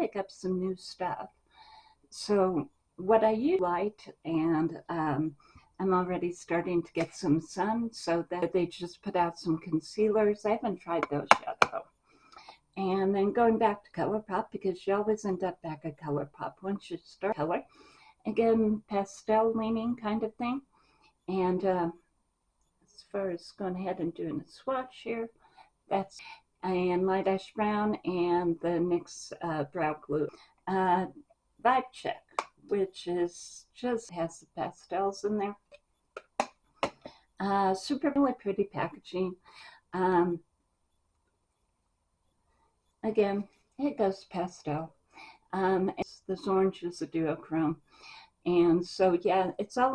pick up some new stuff. So what I use light and um, I'm already starting to get some sun so that they just put out some concealers. I haven't tried those yet though. And then going back to ColourPop because you always end up back at ColourPop once you start color. Again, pastel leaning kind of thing. And uh, as far as going ahead and doing a swatch here, that's and light ash brown and the NYX uh, brow glue. Uh, Vibe Check, which is just has the pastels in there. Uh, super really pretty packaging. Um, again, it goes pastel. Um, this orange is a duochrome. And so, yeah, it's all